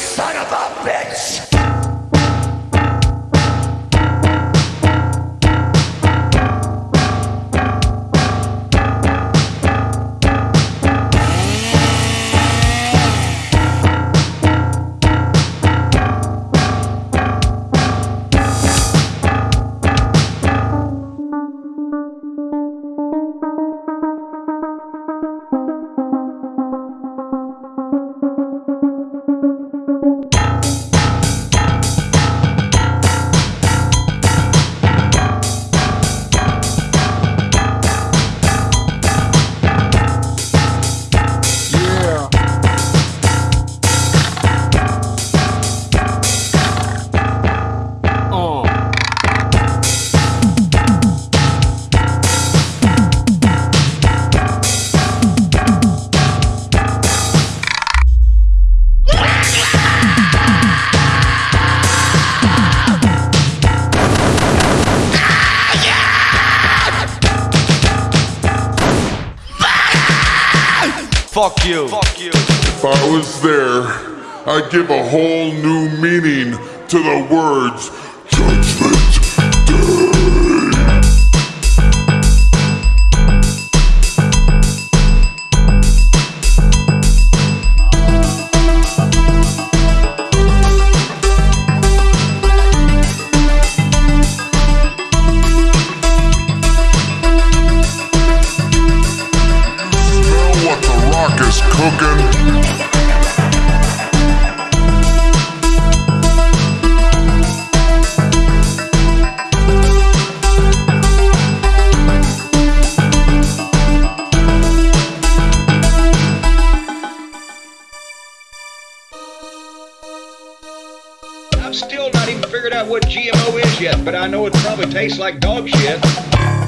son of a bitch! Fuck you. Fuck you. If I was there, I'd give a whole new meaning to the words Judgment Day. I've still not even figured out what GMO is yet, but I know it probably tastes like dog shit.